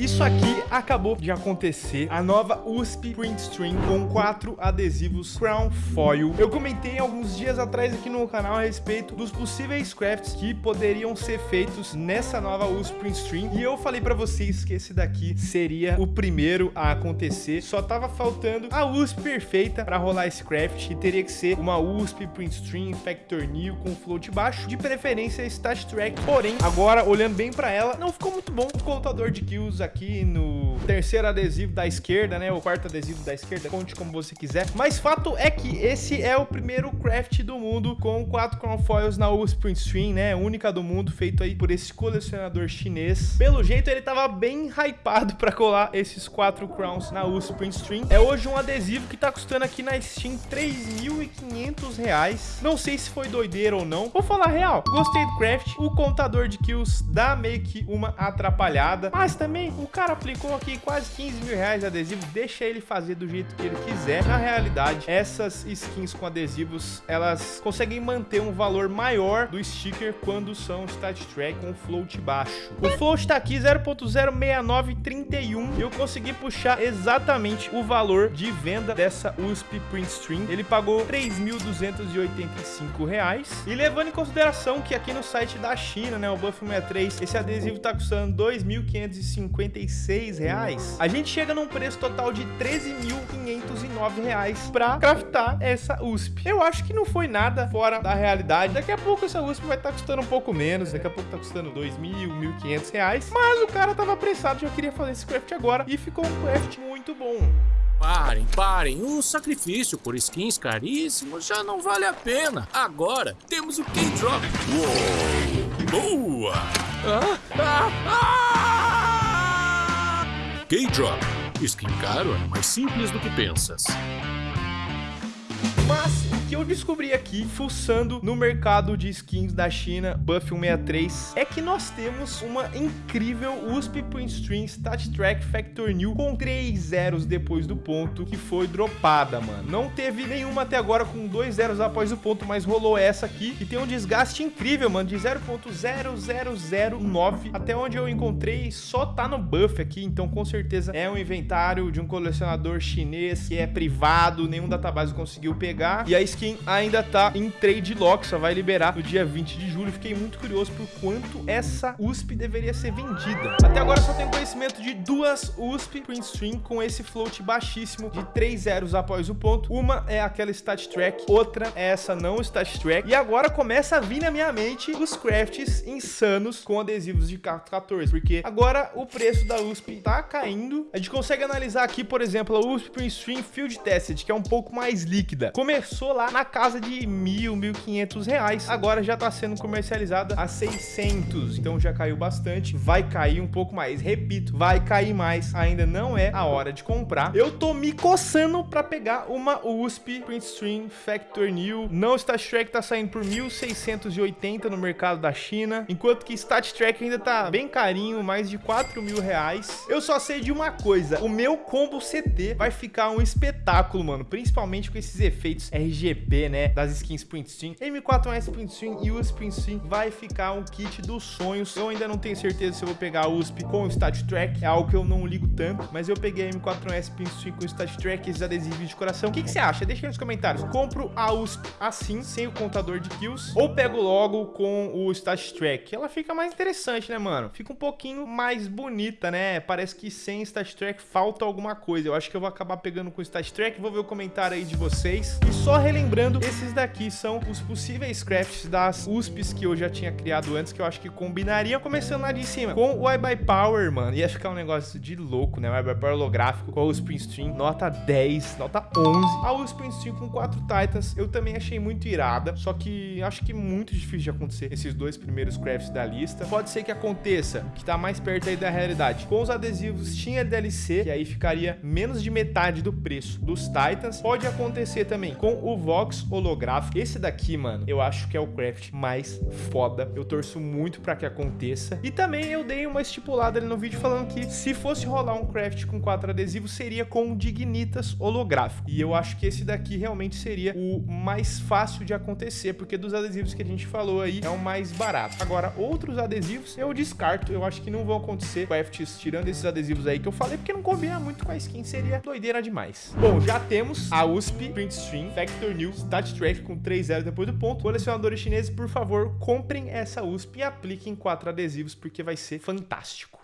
Isso aqui acabou de acontecer, a nova USP Print String com quatro adesivos Crown Foil. Eu comentei alguns dias atrás aqui no canal a respeito dos possíveis crafts que poderiam ser feitos nessa nova USP Print String e eu falei para vocês que esse daqui seria o primeiro a acontecer. Só tava faltando a USP perfeita para rolar esse craft e teria que ser uma USP Print String Factor New com float baixo, de preferência Stat Track. Porém, agora olhando bem para ela, não ficou muito bom o contador de kills aqui no terceiro adesivo da esquerda, né? O quarto adesivo da esquerda, conte como você quiser. Mas fato é que esse é o primeiro craft do mundo com quatro Crown Foils na USP Stream, né? Única do mundo, feito aí por esse colecionador chinês. Pelo jeito, ele tava bem hypado para colar esses quatro Crowns na USP Stream. É hoje um adesivo que tá custando aqui na Steam 3.500 reais. Não sei se foi doideira ou não. Vou falar real, gostei do craft. O contador de kills dá meio que uma atrapalhada, mas também o cara aplicou aqui quase 15 mil reais de adesivo, deixa ele fazer do jeito que ele quiser. Na realidade, essas skins com adesivos, elas conseguem manter um valor maior do sticker quando são stat track com float baixo. O float tá aqui 0.06931 e eu consegui puxar exatamente o valor de venda dessa USP Print Stream. Ele pagou 3.285 reais. E levando em consideração que aqui no site da China, né, o Buff 63, esse adesivo tá custando 2.550 196,96, a gente chega num preço total de 13.509 reais para craftar essa USP. Eu acho que não foi nada fora da realidade. Daqui a pouco essa USP vai estar tá custando um pouco menos, daqui a pouco tá custando 2.000, 1.500 reais, mas o cara tava apressado, já queria fazer esse craft agora e ficou um craft muito bom. Parem, parem, Um sacrifício por skins caríssimos já não vale a pena. Agora temos o K-Drop. Uou! Boa! Ah, ah, K-Drop. Skin caro é mais simples do que pensas. Mas que eu descobri aqui, fuçando no mercado de skins da China, Buff 163, é que nós temos uma incrível USP Print String Stat Track Factor New com 3 zeros depois do ponto, que foi dropada, mano. Não teve nenhuma até agora com 2 zeros após o ponto, mas rolou essa aqui, que tem um desgaste incrível, mano, de 0.0009. Até onde eu encontrei, só tá no buff aqui, então com certeza é um inventário de um colecionador chinês que é privado, nenhum database conseguiu pegar. E a skin ainda tá em trade lock, só vai liberar no dia 20 de julho. Fiquei muito curioso por quanto essa USP deveria ser vendida. Até agora só tenho conhecimento de duas USP Print Stream com esse float baixíssimo de 3 zeros após o ponto. Uma é aquela Stat Track, outra é essa não Stat Track. E agora começa a vir na minha mente os crafts insanos com adesivos de 14, porque agora o preço da USP tá caindo. A gente consegue analisar aqui, por exemplo, a USP Print Stream Field Tested, que é um pouco mais líquida. Começou lá na casa de mil, mil quinhentos reais. Agora já está sendo comercializada a 600, então já caiu bastante. Vai cair um pouco mais, repito, vai cair mais. Ainda não é a hora de comprar. Eu tô me coçando para pegar uma USP Print Stream Factor New. Não Stat Track tá saindo por 1.680 no mercado da China, enquanto que Stat Track ainda tá bem carinho, mais de 4 mil reais. Eu só sei de uma coisa, o meu combo CT vai ficar um espetáculo, mano, principalmente com esses efeitos RGB né, das skins Print Stream. M4S Print Stream e USP Print Stream vai ficar um kit dos sonhos. Eu ainda não tenho certeza se eu vou pegar a USP com o Stat Track, é algo que eu não ligo tanto, mas eu peguei a M4S Print Stream com o Stat Track, esses adesivos de coração. O que, que você acha? Deixa aí nos comentários. Compro a USP assim, sem o contador de kills, ou pego logo com o Stat Track? Ela fica mais interessante, né, mano? Fica um pouquinho mais bonita, né? Parece que sem Stat Track falta alguma coisa. Eu acho que eu vou acabar pegando com o Stat Track, vou ver o comentário aí de vocês. E só relembrando Lembrando, esses daqui são os possíveis crafts das USPs que eu já tinha criado antes, que eu acho que combinariam, começando lá de cima, com o iBuy Power, mano. Ia ficar um negócio de louco, né? O iBuy Power holográfico com a USP Stream, nota 10, nota 11. A USP Stream com 4 Titans, eu também achei muito irada, só que acho que muito difícil de acontecer esses dois primeiros crafts da lista. Pode ser que aconteça, que tá mais perto aí da realidade. Com os adesivos tinha DLC, que aí ficaria menos de metade do preço dos Titans. Pode acontecer também com o VOG box holográfico. Esse daqui, mano, eu acho que é o craft mais foda. Eu torço muito para que aconteça. E também eu dei uma estipulada ali no vídeo falando que se fosse rolar um craft com quatro adesivos, seria com Dignitas holográfico. E eu acho que esse daqui realmente seria o mais fácil de acontecer, porque dos adesivos que a gente falou aí, é o mais barato. Agora, outros adesivos eu descarto. Eu acho que não vão acontecer crafts tirando esses adesivos aí que eu falei, porque não combina muito com a skin, seria doideira demais. Bom, já temos a USP Print Stream Factor New Stat Track com 3 0 depois do ponto. Colecionadores chineses, por favor, comprem essa USP e apliquem quatro adesivos, porque vai ser fantástico.